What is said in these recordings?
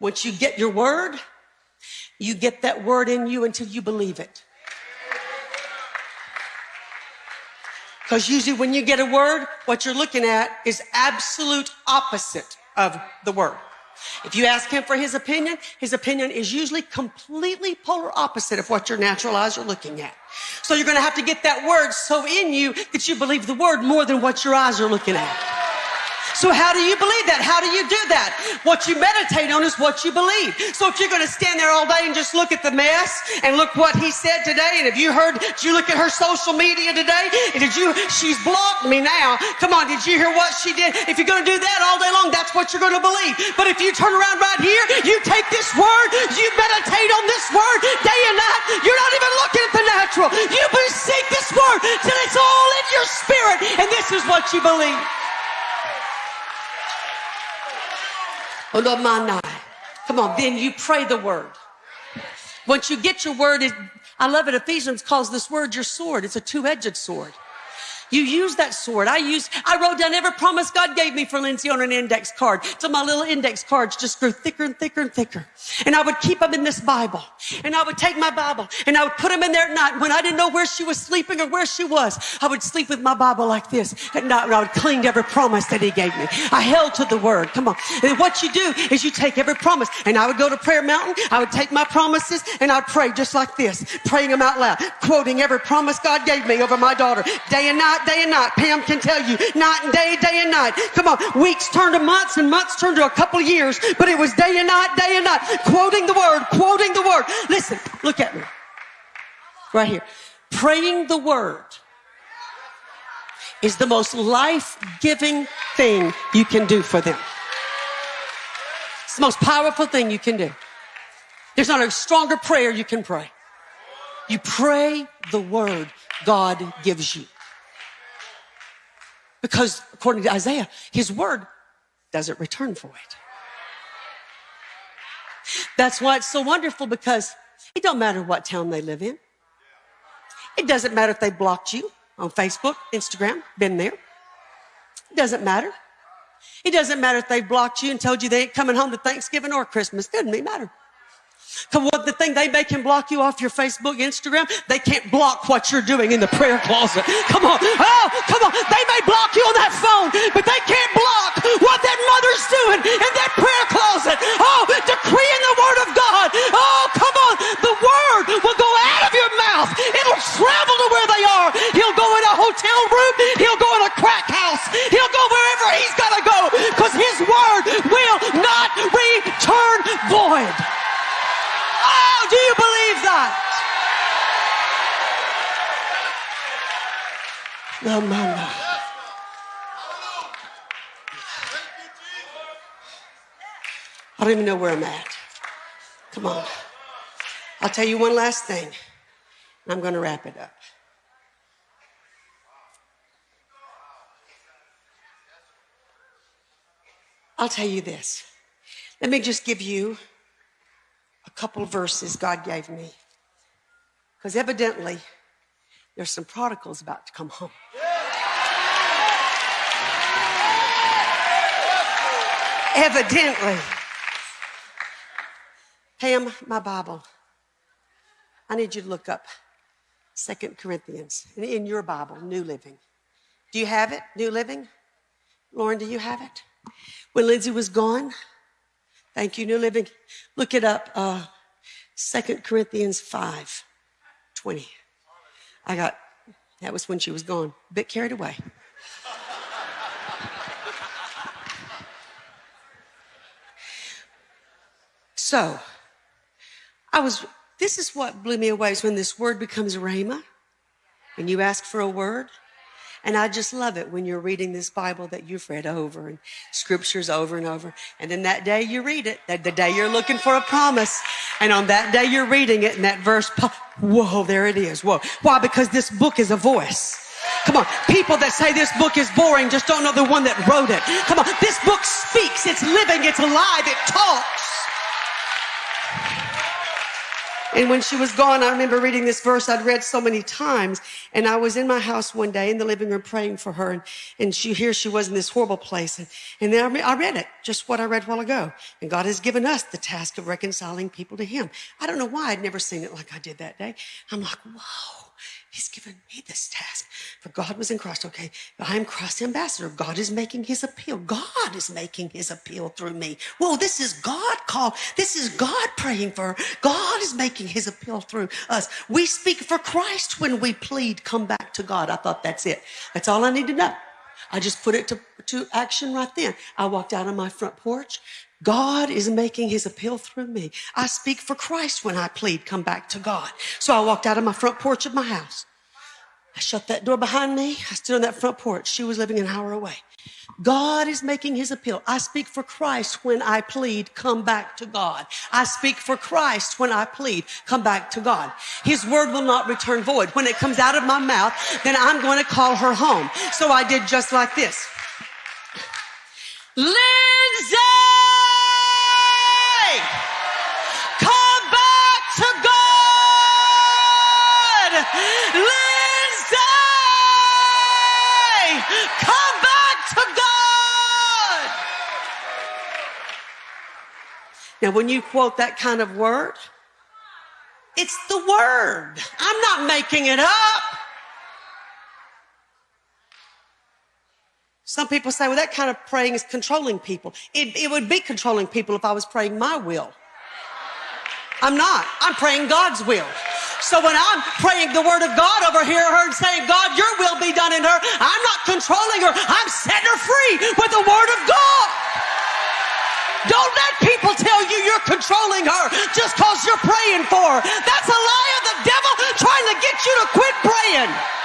Once you get your word, you get that word in you until you believe it. Because usually when you get a word, what you're looking at is absolute opposite of the word. If you ask him for his opinion, his opinion is usually completely polar opposite of what your natural eyes are looking at. So you're going to have to get that word so in you that you believe the word more than what your eyes are looking at. So how do you believe that? How do you do that? What you meditate on is what you believe. So if you're going to stand there all day and just look at the mess and look what he said today, and if you heard, did you look at her social media today? And did you, she's blocked me now. Come on, did you hear what she did? If you're going to do that all day long, that's what you're going to believe. But if you turn around right here, you take this word, you meditate on this word day and night, Oh, Come on, then you pray the word. Once you get your word, I love it. Ephesians calls this word your sword. It's a two-edged sword. You use that sword. I use, I wrote down every promise God gave me for Lindsay on an index card. So my little index cards just grew thicker and thicker and thicker. And I would keep them in this Bible. And I would take my Bible and I would put them in there at night. When I didn't know where she was sleeping or where she was, I would sleep with my Bible like this at night and I would cling to every promise that he gave me. I held to the word. Come on. And what you do is you take every promise and I would go to prayer mountain. I would take my promises and I'd pray just like this, praying them out loud, quoting every promise God gave me over my daughter day and night day and night. Pam can tell you, night and day, day and night. Come on, weeks turned to months and months turned to a couple years, but it was day and night, day and night, quoting the word, quoting the word. Listen, look at me. Right here. Praying the word is the most life-giving thing you can do for them. It's the most powerful thing you can do. There's not a stronger prayer you can pray. You pray the word God gives you. Because according to Isaiah, his word doesn't return for it. That's why it's so wonderful because it don't matter what town they live in. It doesn't matter if they blocked you on Facebook, Instagram, been there. It doesn't matter. It doesn't matter if they blocked you and told you they ain't coming home to Thanksgiving or Christmas. Doesn't matter. Come what the thing they, they can block you off your Facebook, Instagram, they can't block what you're doing in the prayer closet. Come on. Oh, come on. They may block you on that phone, but they can't block what that mother's doing in that prayer closet. Oh, decreeing the word of God. Oh, come on. The word will go out of your mouth. It'll travel to where they are. He'll go in a hotel room. He'll go in a crack house. He'll go wherever he's got to go because his word will not return void do you believe that? Mama. I don't even know where I'm at. Come on. I'll tell you one last thing. And I'm going to wrap it up. I'll tell you this. Let me just give you a couple verses God gave me. Because evidently, there's some prodigals about to come home. Evidently. Pam, my Bible. I need you to look up Second Corinthians in your Bible, New Living. Do you have it, New Living? Lauren, do you have it? When Lindsay was gone, Thank you, New Living. Look it up. Uh, 2 Corinthians 5 20. I got, that was when she was gone. A bit carried away. So, I was, this is what blew me away is when this word becomes rhema, and you ask for a word, and I just love it when you're reading this Bible that you've read over and scriptures over and over. And then that day you read it, that the day you're looking for a promise. And on that day you're reading it and that verse, whoa, there it is. Whoa. Why? Because this book is a voice. Come on. People that say this book is boring just don't know the one that wrote it. Come on. This book speaks. It's living. It's alive. It talks. And when she was gone, I remember reading this verse I'd read so many times. And I was in my house one day in the living room praying for her. And, and she, here she was in this horrible place. And, and then I, I read it, just what I read a while ago. And God has given us the task of reconciling people to Him. I don't know why I'd never seen it like I did that day. I'm like, whoa. He's given me this task. For God was in Christ. Okay, I am Christ's ambassador. God is making his appeal. God is making his appeal through me. Whoa, this is God call. This is God praying for her. God is making his appeal through us. We speak for Christ when we plead, come back to God. I thought that's it. That's all I need to know. I just put it to, to action right then. I walked out on my front porch. God is making his appeal through me. I speak for Christ when I plead, come back to God. So I walked out of my front porch of my house. I shut that door behind me. I stood on that front porch. She was living an hour away. God is making his appeal. I speak for Christ when I plead, come back to God. I speak for Christ when I plead, come back to God. His word will not return void. When it comes out of my mouth, then I'm going to call her home. So I did just like this. Lindsay! Come back to God! Lindsay! Come back to God! Now, when you quote that kind of word, it's the word. I'm not making it up. Some people say, well, that kind of praying is controlling people. It, it would be controlling people if I was praying my will. I'm not. I'm praying God's will. So when I'm praying the word of God over here, her and saying, God, your will be done in her, I'm not controlling her. I'm setting her free with the word of God. Don't let people tell you you're controlling her just because you're praying for her. That's a lie of the devil trying to get you to quit praying.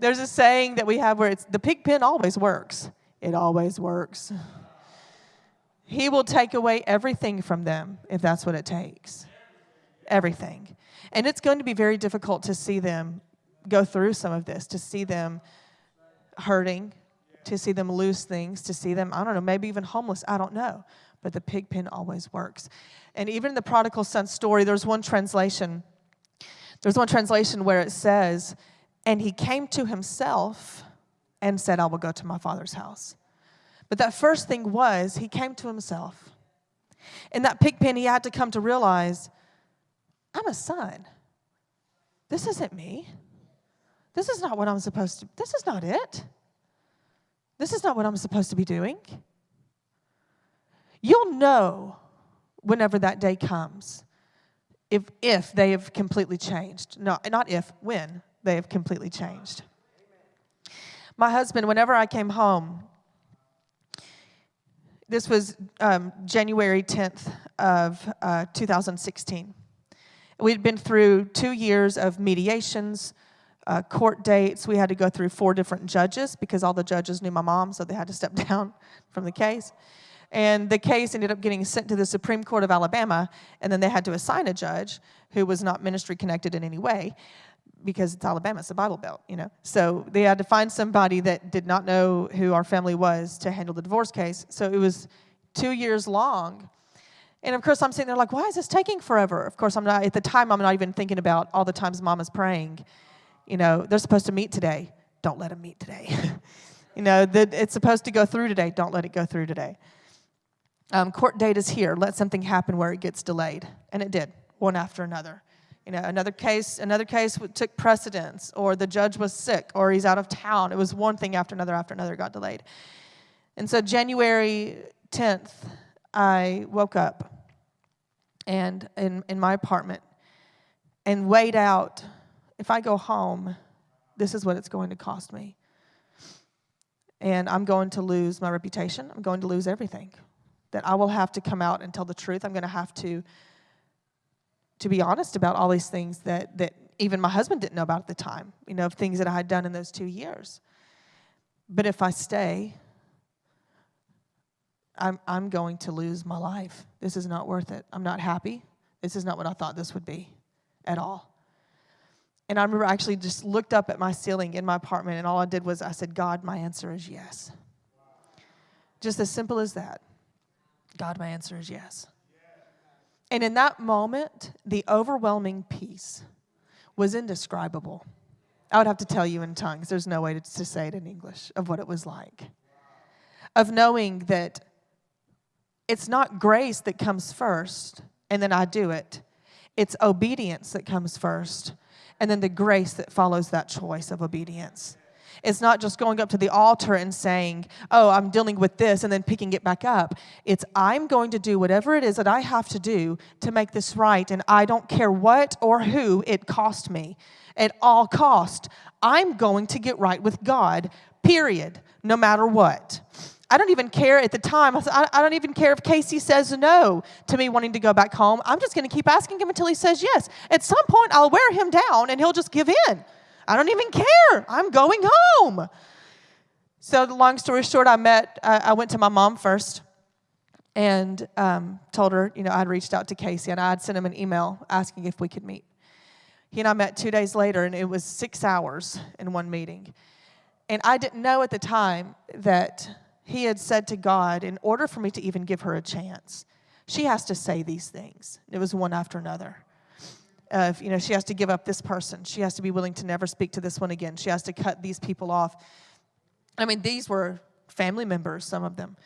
There's a saying that we have where it's the pig pen always works. It always works. He will take away everything from them if that's what it takes. Everything. And it's going to be very difficult to see them go through some of this, to see them hurting, to see them lose things, to see them, I don't know, maybe even homeless. I don't know. But the pig pen always works. And even in the prodigal son story, there's one translation. There's one translation where it says, and he came to himself and said, I will go to my father's house. But that first thing was, he came to himself. In that pig pen, he had to come to realize, I'm a son. This isn't me. This is not what I'm supposed to, this is not it. This is not what I'm supposed to be doing. You'll know whenever that day comes if, if they have completely changed. No, not if, when they have completely changed. My husband, whenever I came home, this was um, January 10th of uh, 2016. We'd been through two years of mediations, uh, court dates. We had to go through four different judges because all the judges knew my mom, so they had to step down from the case. And the case ended up getting sent to the Supreme Court of Alabama, and then they had to assign a judge who was not ministry connected in any way because it's Alabama, it's a Bible Belt, you know. So they had to find somebody that did not know who our family was to handle the divorce case. So it was two years long. And of course, I'm sitting there like, why is this taking forever? Of course, I'm not, at the time, I'm not even thinking about all the times mama's praying. You know, they're supposed to meet today. Don't let them meet today. you know, the, it's supposed to go through today. Don't let it go through today. Um, court date is here. Let something happen where it gets delayed. And it did, one after another you know, another case, another case took precedence, or the judge was sick, or he's out of town. It was one thing after another after another got delayed. And so January 10th, I woke up and in, in my apartment and weighed out if I go home, this is what it's going to cost me. And I'm going to lose my reputation. I'm going to lose everything. That I will have to come out and tell the truth. I'm going to have to to be honest about all these things that, that even my husband didn't know about at the time, you know, of things that I had done in those two years. But if I stay, I'm, I'm going to lose my life. This is not worth it. I'm not happy. This is not what I thought this would be at all. And I remember I actually just looked up at my ceiling in my apartment, and all I did was I said, God, my answer is yes. Just as simple as that. God, my answer is yes. And in that moment, the overwhelming peace was indescribable. I would have to tell you in tongues. There's no way to, to say it in English of what it was like. Of knowing that it's not grace that comes first and then I do it, it's obedience that comes first and then the grace that follows that choice of obedience. It's not just going up to the altar and saying, Oh, I'm dealing with this, and then picking it back up. It's, I'm going to do whatever it is that I have to do to make this right, and I don't care what or who it cost me. At all cost, I'm going to get right with God, period, no matter what. I don't even care at the time. I, I don't even care if Casey says no to me wanting to go back home. I'm just going to keep asking him until he says yes. At some point, I'll wear him down and he'll just give in. I don't even care. I'm going home. So, the long story short, I met, uh, I went to my mom first and um, told her, you know, I'd reached out to Casey and I'd sent him an email asking if we could meet. He and I met two days later, and it was six hours in one meeting. And I didn't know at the time that he had said to God, in order for me to even give her a chance, she has to say these things. It was one after another of, you know, she has to give up this person. She has to be willing to never speak to this one again. She has to cut these people off. I mean, these were family members, some of them,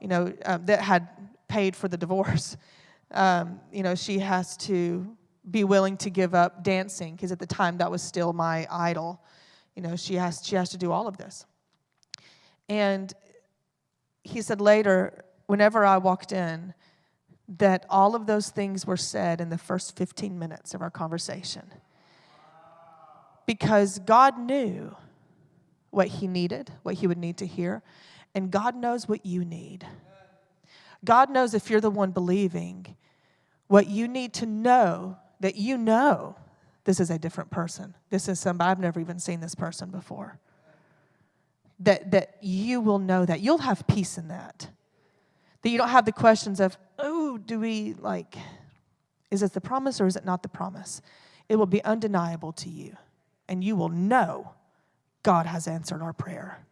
you know, um, that had paid for the divorce. Um, you know, she has to be willing to give up dancing because at the time that was still my idol. You know, she has she has to do all of this. And he said later, whenever I walked in, that all of those things were said in the first 15 minutes of our conversation. Because God knew what He needed, what He would need to hear, and God knows what you need. God knows if you're the one believing what you need to know that you know this is a different person. This is somebody, I've never even seen this person before. That, that you will know that. You'll have peace in that. That you don't have the questions of, oh, do we like, is this the promise or is it not the promise? It will be undeniable to you, and you will know God has answered our prayer.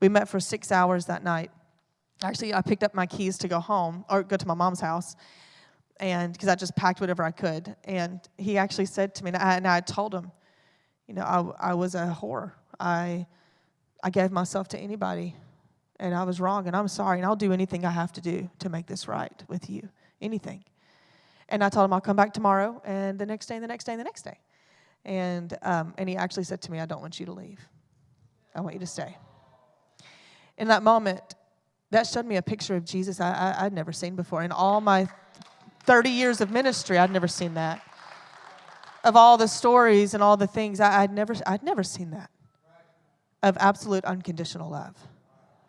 We met for six hours that night. Actually, I picked up my keys to go home or go to my mom's house, and because I just packed whatever I could. And he actually said to me, and I, and I told him, you know, I, I was a whore. I, I gave myself to anybody and I was wrong, and I'm sorry, and I'll do anything I have to do to make this right with you. Anything. And I told him I'll come back tomorrow, and the next day, and the next day, and the next day. And, um, and he actually said to me, I don't want you to leave. I want you to stay. In that moment, that showed me a picture of Jesus I, I, would never seen before. In all my 30 years of ministry, I'd never seen that. Of all the stories and all the things, I, I'd, never, I'd never seen that. Of absolute unconditional love.